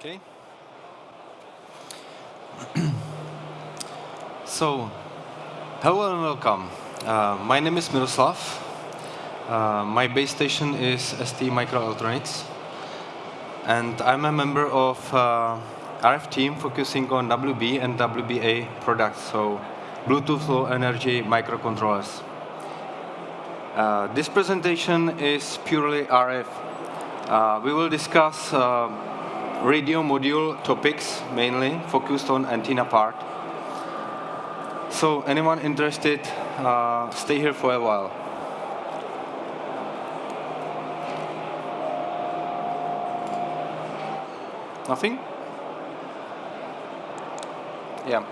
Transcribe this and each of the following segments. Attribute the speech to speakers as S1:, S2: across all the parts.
S1: Okay. so, hello and welcome. Uh, my name is Miroslav. Uh, my base station is ST Microelectronics. And I'm a member of uh, RF team focusing on WB and WBA products, so Bluetooth Low Energy microcontrollers. Uh, this presentation is purely RF. Uh, we will discuss uh, radio module topics mainly, focused on antenna part. So anyone interested, uh, stay here for a while. Nothing? Yeah.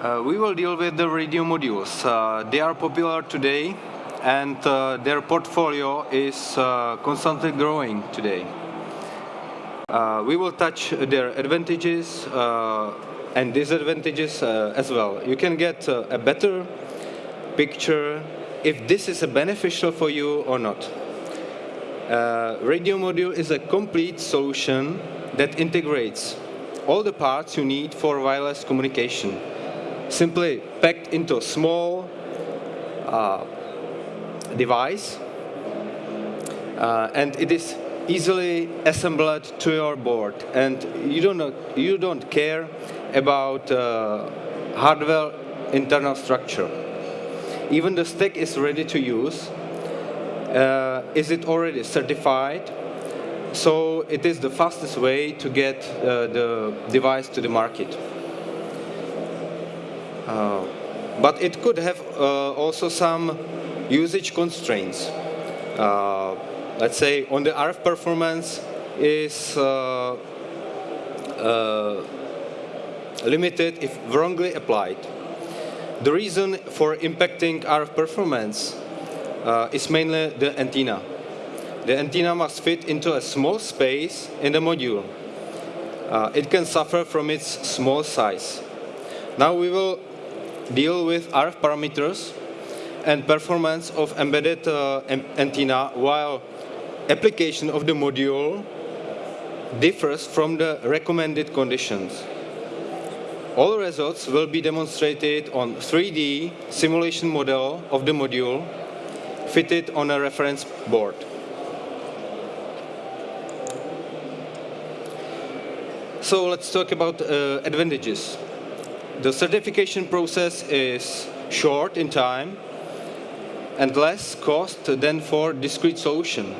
S1: Uh, we will deal with the radio modules. Uh, they are popular today and uh, their portfolio is uh, constantly growing today. Uh, we will touch their advantages uh, and disadvantages uh, as well. You can get uh, a better picture if this is beneficial for you or not. radio module is a complete solution that integrates all the parts you need for wireless communication, simply packed into a small device uh, and it is easily assembled to your board. And you don't you don't care about uh, hardware internal structure. Even the stack is ready to use. Uh, is it already certified? So it is the fastest way to get uh, the device to the market. Uh, but it could have uh, also some usage constraints. Uh, let's say on the RF performance is uh, limited if wrongly applied. The reason for impacting RF performance uh, is mainly the antenna. The antenna must fit into a small space in the module. Uh, it can suffer from its small size. Now we will deal with RF parameters and performance of embedded uh, antenna while application of the module differs from the recommended conditions. All results will be demonstrated on 3D simulation model of the module fitted on a reference board. So let's talk about uh, advantages. The certification process is short in time and less cost than for discrete solution.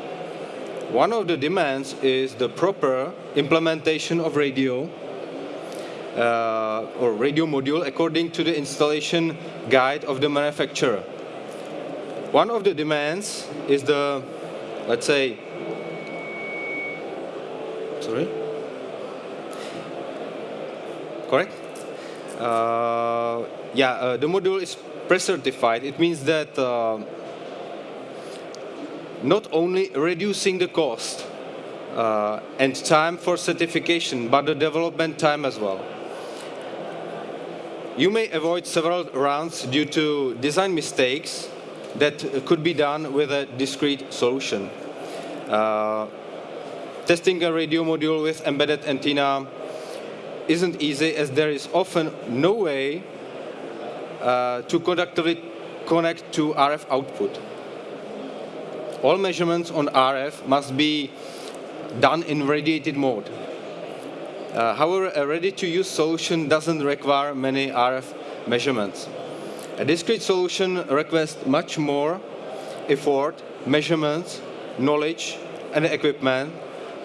S1: One of the demands is the proper implementation of radio uh, or radio module according to the installation guide of the manufacturer. One of the demands is the, let's say, sorry, correct? Uh, yeah, uh, the module is pre-certified, it means that uh, not only reducing the cost uh, and time for certification, but the development time as well. You may avoid several rounds due to design mistakes that could be done with a discrete solution. Uh, testing a radio module with embedded antenna isn't easy as there is often no way uh, to conductively connect to RF output. All measurements on RF must be done in radiated mode. Uh, however, a ready-to-use solution doesn't require many RF measurements. A discrete solution requires much more effort, measurements, knowledge, and equipment,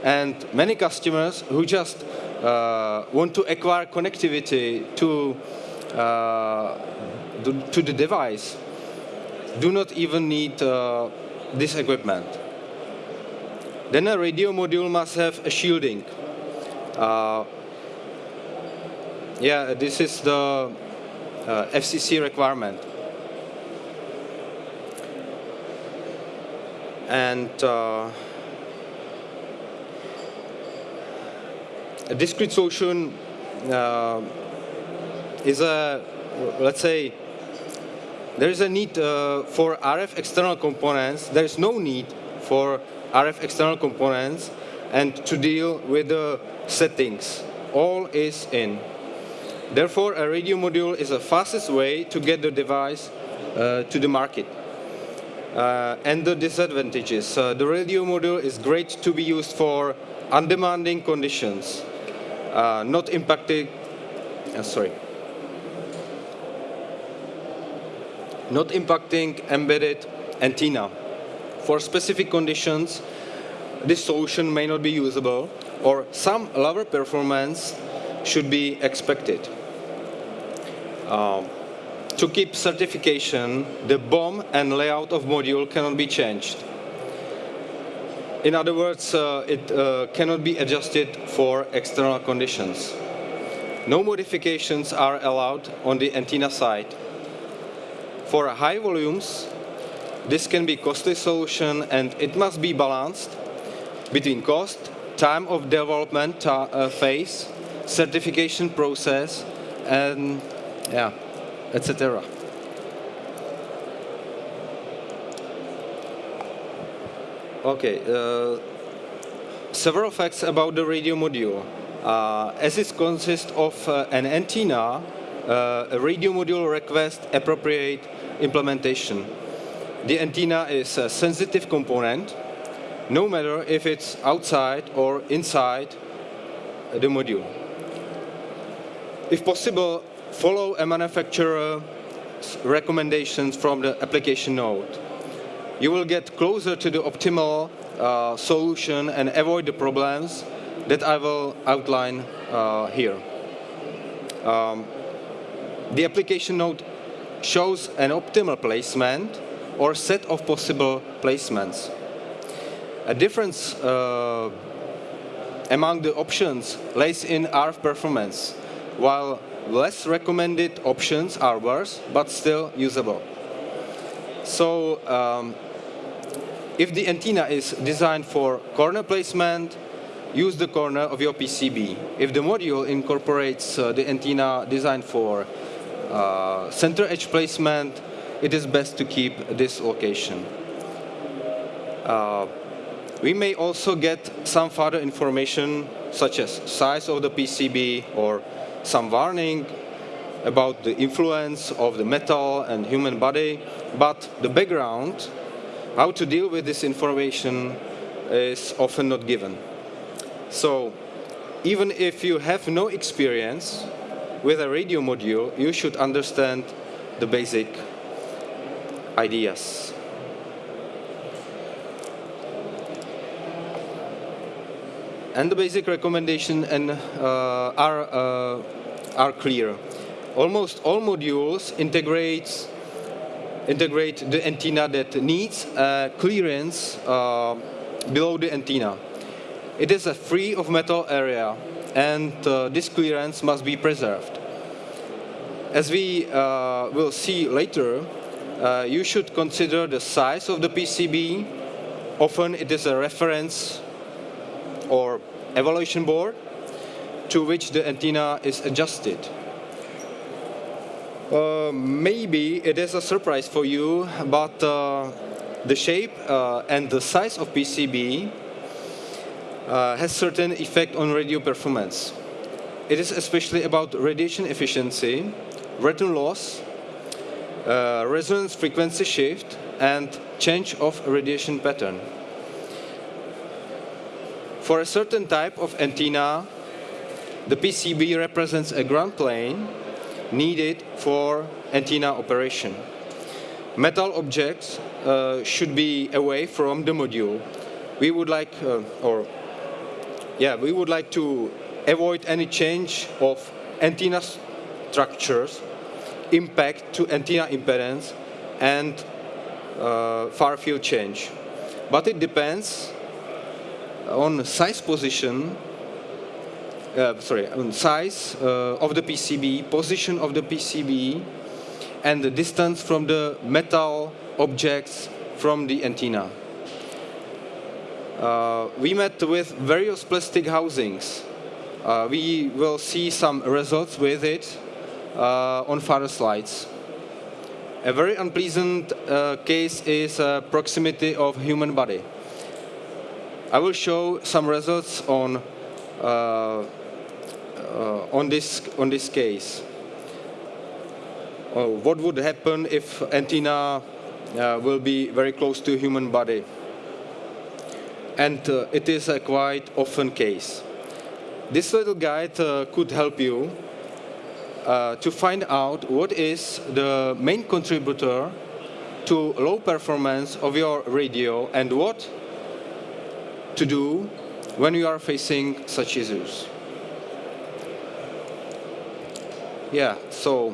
S1: and many customers who just want to acquire connectivity to uh, to the device do not even need uh, this equipment. Then a radio module must have a shielding. Uh, yeah, this is the uh, FCC requirement. And uh, discrete solution uh, is a, let's say, there is a need uh, for RF external components. There is no need for RF external components and to deal with the settings. All is in. Therefore, a radio module is the fastest way to get the device uh, to the market. Uh, and the disadvantages. Uh, the radio module is great to be used for undemanding conditions, not impacting, uh, sorry, not impacting embedded antenna. For specific conditions, this solution may not be usable or some lower performance should be expected. Um, to keep certification, the BOM and layout of module cannot be changed. In other words, uh, it uh, cannot be adjusted for external conditions. No modifications are allowed on the antenna side. For high volumes, this can be a costly solution and it must be balanced between cost, time of development uh, phase, certification process, and yeah, etc. Okay, uh, several facts about the radio module. Uh, as it consists of uh, an antenna, uh, a radio module requests appropriate implementation. The antenna is a sensitive component, no matter if it's outside or inside the module. If possible, follow a manufacturer's recommendations from the application note. You will get closer to the optimal uh, solution and avoid the problems that I will outline uh, here. Um, the application note shows an optimal placement or set of possible placements. A difference uh, among the options lays in RF performance, while less recommended options are worse, but still usable. So um, if the antenna is designed for corner placement, use the corner of your PCB. If the module incorporates uh, the antenna designed for uh, center edge placement, it is best to keep this location. Uh, we may also get some further information such as size of the PCB or some warning about the influence of the metal and human body, but the background, how to deal with this information is often not given. So even if you have no experience with a radio module, you should understand the basic ideas. and the basic recommendation and, uh, are, uh, are clear. Almost all modules integrate, integrate the antenna that needs clearance uh, below the antenna. It is a free of metal area and uh, this clearance must be preserved. As we uh, will see later, uh, you should consider the size of the PCB. Often it is a reference or evaluation board to which the antenna is adjusted. Uh, maybe it is a surprise for you, but uh, the shape uh, and the size of PCB uh, has certain effect on radio performance. It is especially about radiation efficiency, return loss, uh, resonance frequency shift, and change of radiation pattern. For a certain type of antenna, the PCB represents a ground plane needed for antenna operation. Metal objects uh, should be away from the module. We would like, uh, or yeah, we would like to avoid any change of antenna structures, impact to antenna impedance, and uh, far field change. But it depends on size position, uh, sorry, on size uh, of the PCB, position of the PCB, and the distance from the metal objects from the antenna. Uh, we met with various plastic housings. Uh, we will see some results with it uh, on further slides. A very unpleasant uh, case is proximity of human body. I will show some results on uh, uh, on this on this case. Uh, what would happen if antenna uh, will be very close to human body? And uh, it is a quite often case. This little guide uh, could help you to find out what is the main contributor to low performance of your radio and what to do when you are facing such issues. Yeah, so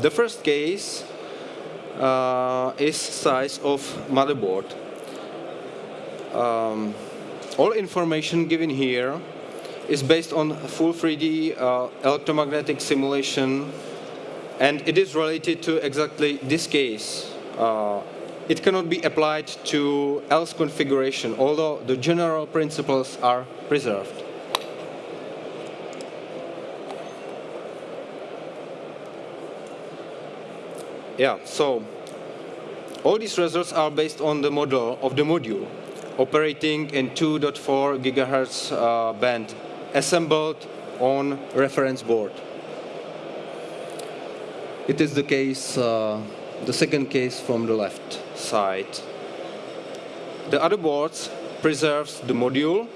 S1: the first case uh, is size of motherboard. Um, all information given here is based on full 3D uh, electromagnetic simulation and it is related to exactly this case. Uh, it cannot be applied to else configuration, although the general principles are preserved. Yeah, so all these results are based on the model of the module operating in 2.4 gigahertz uh, band assembled on reference board. It is the case, uh, the second case from the left side. The other boards preserves the module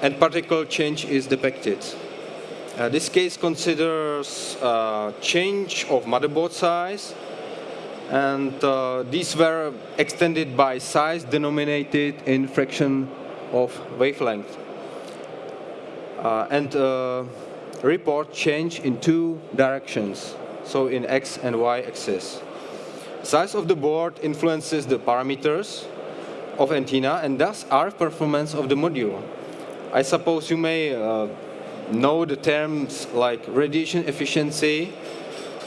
S1: and particle change is depicted. Uh, this case considers uh, change of motherboard size and uh, these were extended by size denominated in fraction of wavelength. Uh, and uh, report change in two directions, so in x and y axis. Size of the board influences the parameters of antenna and thus RF performance of the module. I suppose you may uh, know the terms like radiation efficiency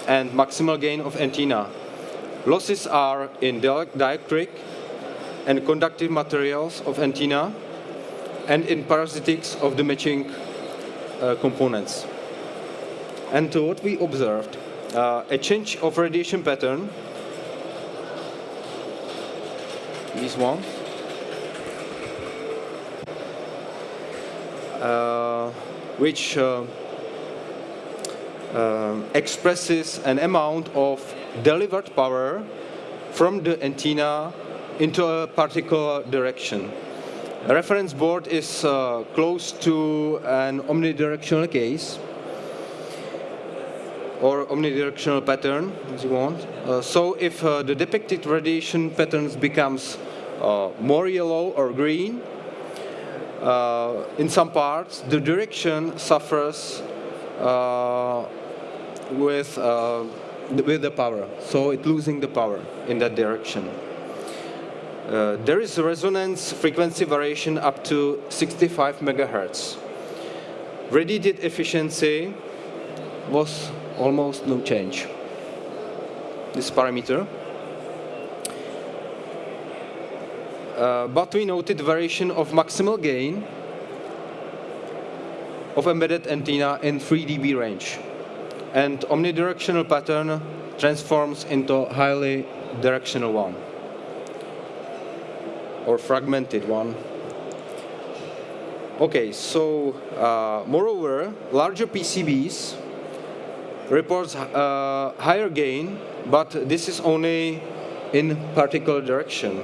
S1: and maximal gain of antenna. Losses are in dielectric and conductive materials of antenna and in parasitics of the matching uh, components. And to what we observed, uh, a change of radiation pattern this one. Uh, which uh, uh, expresses an amount of delivered power from the antenna into a particular direction. A reference board is uh, close to an omnidirectional case or omnidirectional pattern, as you want. Uh, so if uh, the depicted radiation patterns becomes uh, more yellow or green. Uh, in some parts, the direction suffers uh, with, with the power, so it's losing the power in that direction. Uh, there is a resonance frequency variation up to 65 megahertz. Radiated efficiency was almost no change. This parameter. Uh, but we noted variation of maximal gain of embedded antenna in 3 dB range. And omnidirectional pattern transforms into highly directional one or fragmented one. Okay, so uh, moreover, larger PCBs reports uh, higher gain, but this is only in particular direction.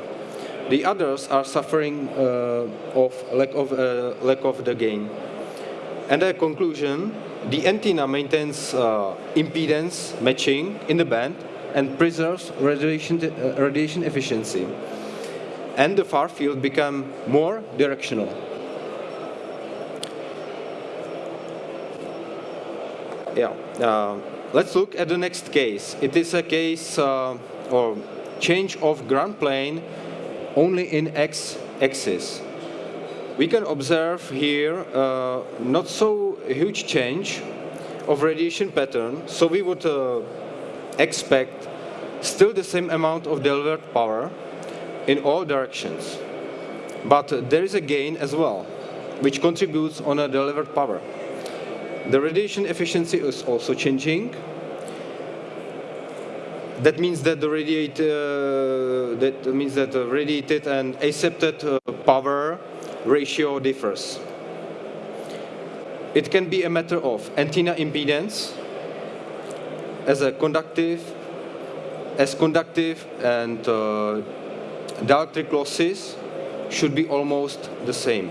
S1: The others are suffering uh, of lack of uh, lack of the gain. And a conclusion, the antenna maintains uh, impedance matching in the band and preserves radiation, radiation efficiency. And the far field become more directional. Yeah. Uh, let's look at the next case. It is a case uh, or change of ground plane only in x-axis. We can observe here uh, not so huge change of radiation pattern, so we would uh, expect still the same amount of delivered power in all directions. But there is a gain as well, which contributes on a delivered power. The radiation efficiency is also changing, that means that the radiate, uh, that means that radiated and accepted uh, power ratio differs. It can be a matter of antenna impedance as a conductive, as conductive and uh, dielectric losses should be almost the same.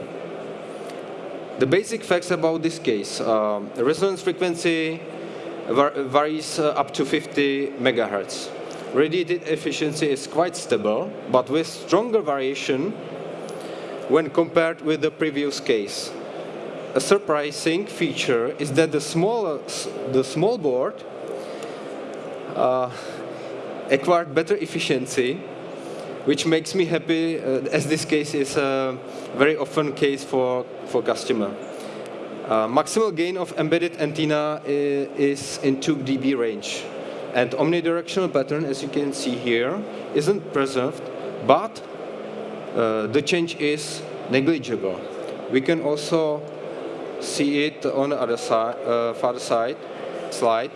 S1: The basic facts about this case, uh, resonance frequency varies uh, up to 50 megahertz. Radiated efficiency is quite stable, but with stronger variation when compared with the previous case. A surprising feature is that the small, the small board uh, acquired better efficiency, which makes me happy uh, as this case is a very often case for, for customer. Uh, maximal gain of embedded antenna is, is in 2 dB range. And omnidirectional pattern, as you can see here, isn't preserved, but uh, the change is negligible. We can also see it on the other side, uh, far side slide.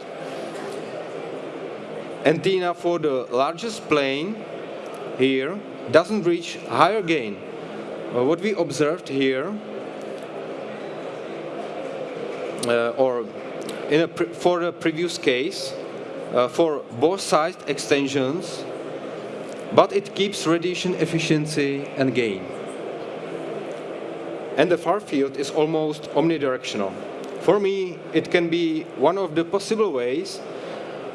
S1: Antenna for the largest plane here doesn't reach higher gain. Uh, what we observed here, uh, or in a for the previous case, uh, for both side extensions, but it keeps radiation efficiency and gain and the far field is almost omnidirectional. For me, it can be one of the possible ways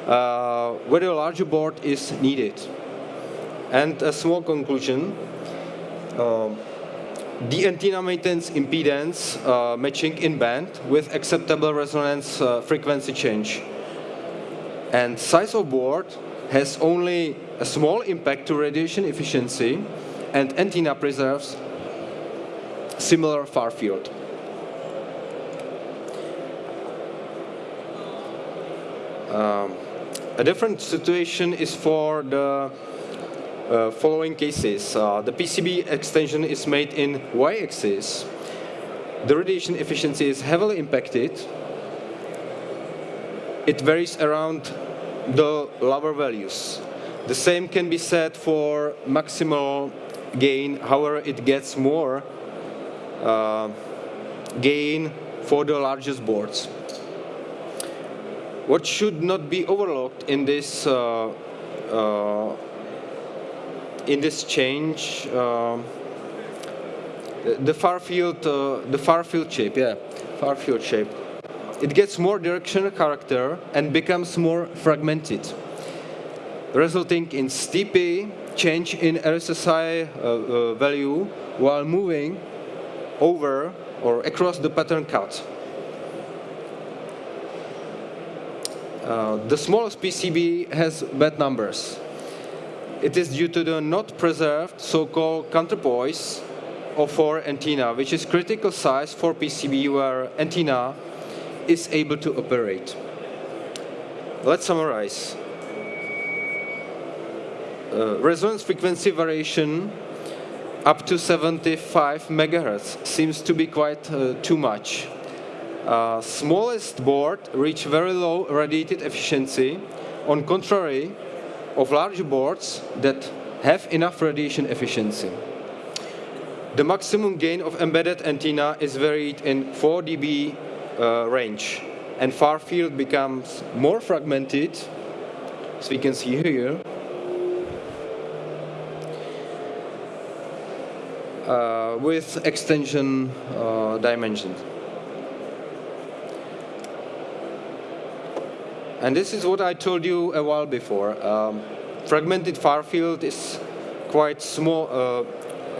S1: uh, where a larger board is needed. And a small conclusion, uh, the antenna maintains impedance uh, matching in band with acceptable resonance uh, frequency change. And size of board has only a small impact to radiation efficiency and antenna preserves similar far field. Um, a different situation is for the following cases. Uh, the PCB extension is made in y-axis. The radiation efficiency is heavily impacted. It varies around the lower values. The same can be said for maximal gain, however it gets more uh, gain for the largest boards. What should not be overlooked in this uh, uh, in this change, the far field, the far field shape, yeah, far field shape. It gets more directional character and becomes more fragmented, resulting in steepy change in RSSI uh, uh, value while moving over or across the pattern cut. Uh, the smallest PCB has bad numbers. It is due to the not preserved so-called counterpoise of for antenna, which is critical size for PCB where antenna is able to operate. Let's summarize. Uh, resonance frequency variation up to 75 megahertz seems to be quite uh, too much. Uh, smallest board reach very low radiated efficiency, on contrary of large boards that have enough radiation efficiency. The maximum gain of embedded antenna is varied in 4 dB uh, range, and far field becomes more fragmented, as we can see here, uh, with extension uh, dimensions. And this is what I told you a while before. Um, fragmented far field is quite small, uh,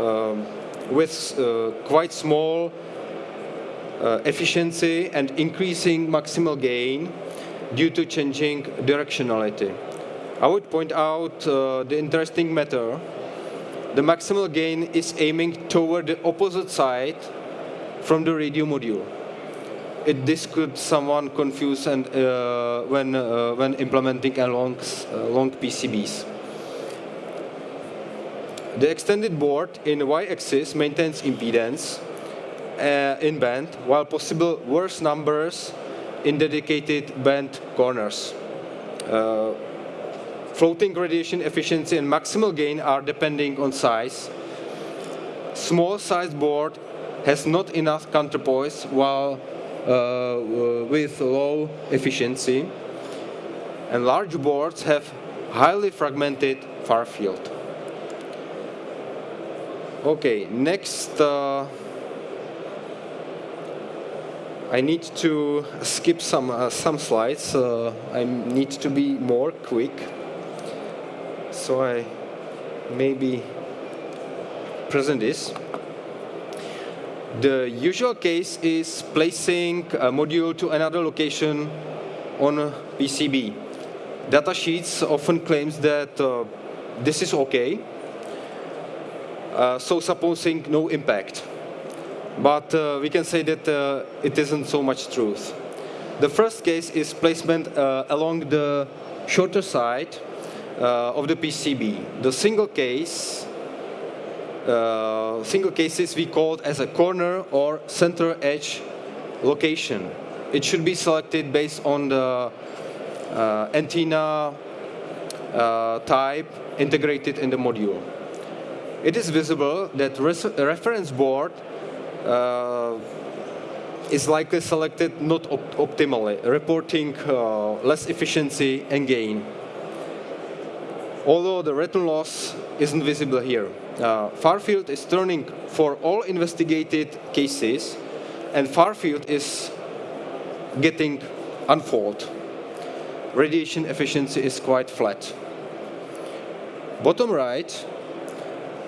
S1: um, with uh, quite small uh, efficiency and increasing maximal gain due to changing directionality. I would point out uh, the interesting matter the maximal gain is aiming toward the opposite side from the radio module. It, this could someone confuse and uh, when uh, when implementing a long uh, PCBs. The extended board in y-axis maintains impedance uh, in band, while possible worse numbers in dedicated band corners. Uh, floating radiation efficiency and maximal gain are depending on size. small sized board has not enough counterpoise while with low efficiency. And large boards have highly fragmented far field. Okay, next uh, I need to skip some uh, some slides. Uh, I need to be more quick. So I maybe present this. The usual case is placing a module to another location on a PCB. Datasheets often claims that uh, this is okay, uh, so supposing no impact. But uh, we can say that uh, it isn't so much truth. The first case is placement uh, along the shorter side uh, of the PCB. The single case, uh, single cases we called as a corner or center edge location. It should be selected based on the uh, antenna type integrated in the module. It is visible that reference board uh, is likely selected not op optimally, reporting uh, less efficiency and gain. Although the return loss isn't visible here. Uh, far is turning for all investigated cases, and Farfield is getting unfold. Radiation efficiency is quite flat. Bottom right,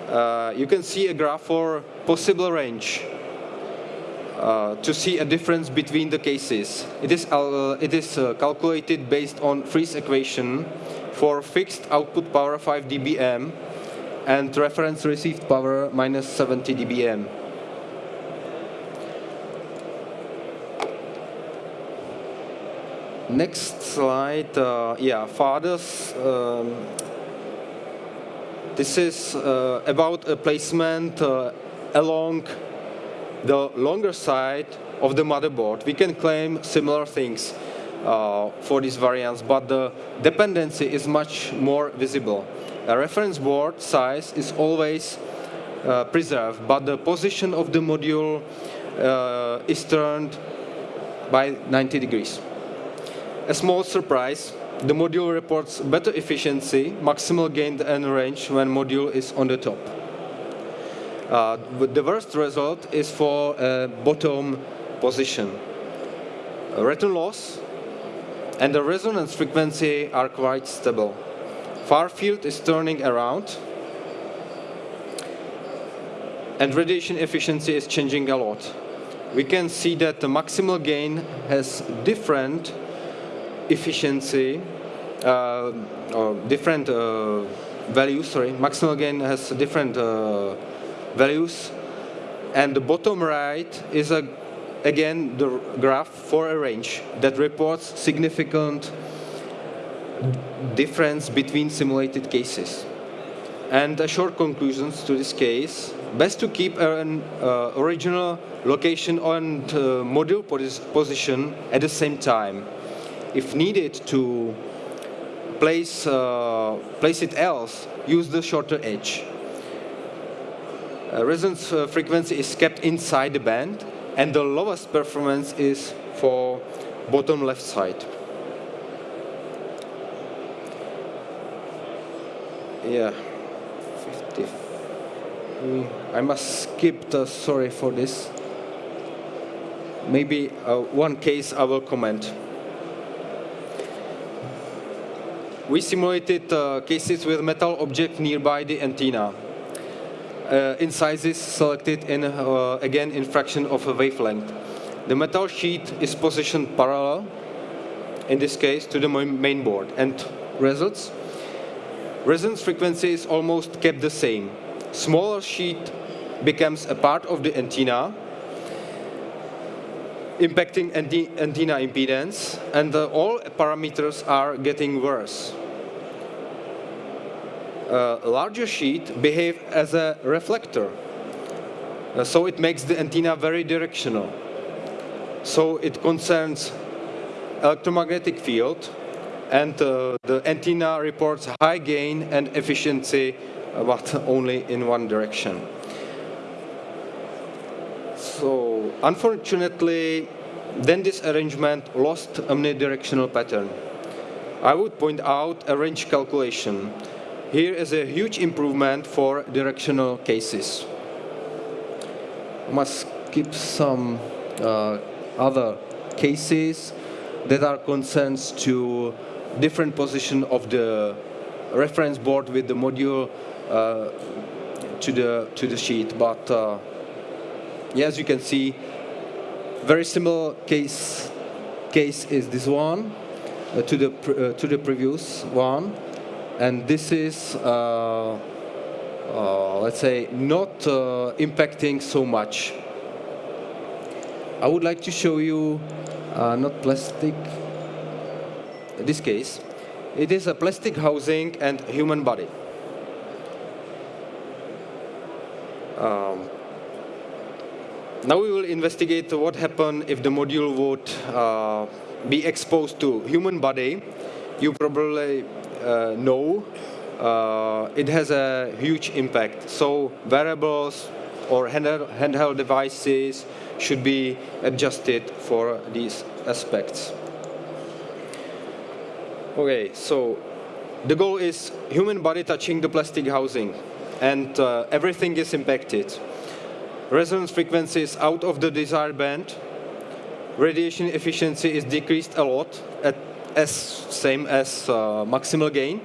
S1: uh, you can see a graph for possible range uh, to see a difference between the cases. It is, uh, it is uh, calculated based on Friis equation for fixed output power 5 dBm and reference received power minus 70 dBm. Next slide, uh, yeah, fathers. Um, this is uh, about a placement uh, along the longer side of the motherboard, we can claim similar things uh, for these variants, but the dependency is much more visible. A reference board size is always uh, preserved, but the position of the module uh, is turned by 90 degrees. A small surprise, the module reports better efficiency, maximal gain and range when module is on the top. Uh, the worst result is for a bottom position. Return loss and the resonance frequency are quite stable. Far field is turning around and radiation efficiency is changing a lot. We can see that the maximal gain has different efficiency, uh, or different uh, values, sorry, maximal gain has different uh, values. And the bottom right is, a, again, the graph for a range that reports significant difference between simulated cases. And a short conclusions to this case, best to keep an uh, original location and uh, module position at the same time. If needed to place, uh, place it else, use the shorter edge. Uh, resonance uh, frequency is kept inside the band, and the lowest performance is for bottom left side. Yeah, 50. I must skip the, sorry for this. Maybe uh, one case I will comment. We simulated uh, cases with metal object nearby the antenna uh, in sizes selected in, uh, again in fraction of a wavelength. The metal sheet is positioned parallel, in this case, to the main board. And results? Resonance frequency is almost kept the same. Smaller sheet becomes a part of the antenna, impacting antenna impedance, and uh, all parameters are getting worse uh, larger sheet behave as a reflector. Uh, so it makes the antenna very directional. So it concerns electromagnetic field and uh, the antenna reports high gain and efficiency but only in one direction. so unfortunately, then this arrangement lost omnidirectional pattern. I would point out a range calculation. Here is a huge improvement for directional cases. Must keep some uh, other cases that are concerns to different position of the reference board with the module uh, to the to the sheet. But uh, yeah, as you can see, very similar case case is this one uh, to the uh, to the previous one, and this is uh, uh, let's say not impacting so much. I would like to show you not plastic. This case, it is a plastic housing and human body. Um, now we will investigate what happens if the module would uh, be exposed to human body. You probably uh, know uh, it has a huge impact. So wearables or handheld devices should be adjusted for these aspects. Okay, so the goal is human body touching the plastic housing and uh, everything is impacted. Resonance frequency is out of the desired band. Radiation efficiency is decreased a lot, at as same as uh, maximal gain.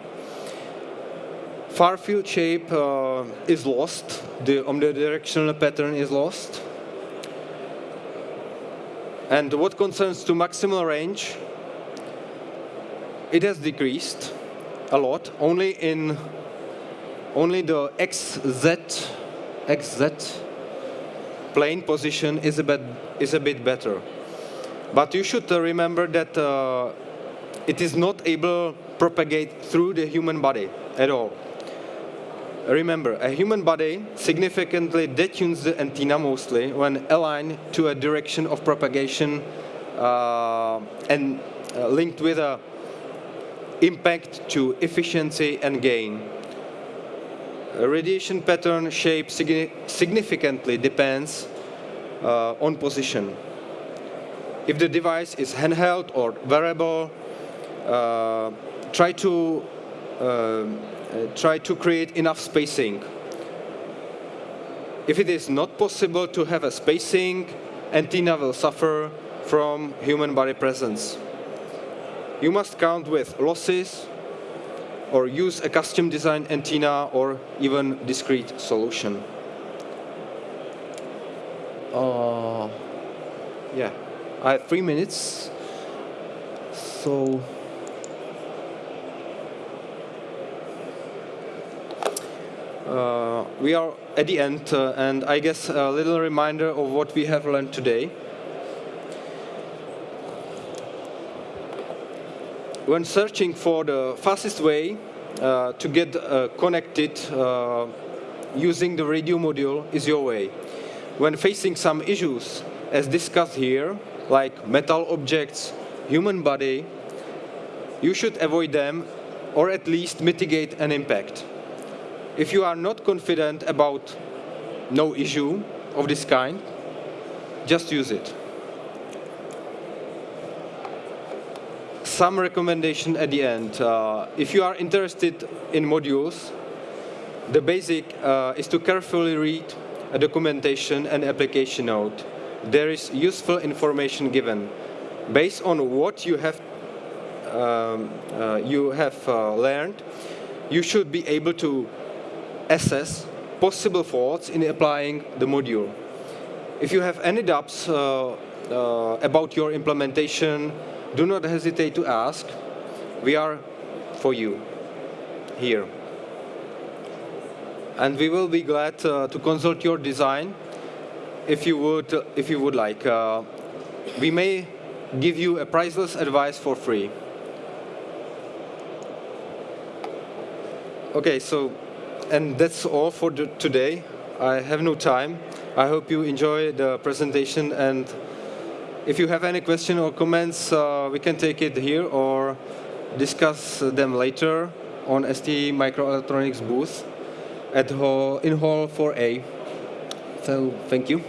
S1: Far field shape uh, is lost. The omnidirectional pattern is lost. And what concerns to maximal range, it has decreased a lot. Only in only the XZ, XZ plane position is a bit, is a bit better. But you should uh, remember that uh, it is not able propagate through the human body at all. Remember, a human body significantly detunes the antenna mostly when aligned to a direction of propagation uh, and uh, linked with a impact to efficiency and gain radiation pattern shape significantly depends uh, on position. If the device is handheld or wearable, uh, try to uh, try to create enough spacing. If it is not possible to have a spacing, antenna will suffer from human body presence. You must count with losses or use a custom designed antenna or even discrete solution. Uh, yeah, I have three minutes. So uh, we are at the end, uh, and I guess a little reminder of what we have learned today. When searching for the fastest way uh, to get uh, connected uh, using the radio module is your way. When facing some issues, as discussed here, like metal objects, human body, you should avoid them or at least mitigate an impact. If you are not confident about no issue of this kind, just use it. Some recommendation at the end. Uh, if you are interested in modules, the basic uh, is to carefully read a documentation and application note. There is useful information given. Based on what you have, um, uh, you have uh, learned, you should be able to assess possible faults in applying the module. If you have any doubts uh, uh, about your implementation, do not hesitate to ask. We are for you here. And we will be glad uh, to consult your design if you would, if you would like. Uh, we may give you a priceless advice for free. Okay, so, and that's all for today. I have no time. I hope you enjoy the presentation and if you have any question or comments, uh, we can take it here or discuss them later on ST Microelectronics booth at hall, in Hall 4A. So thank you.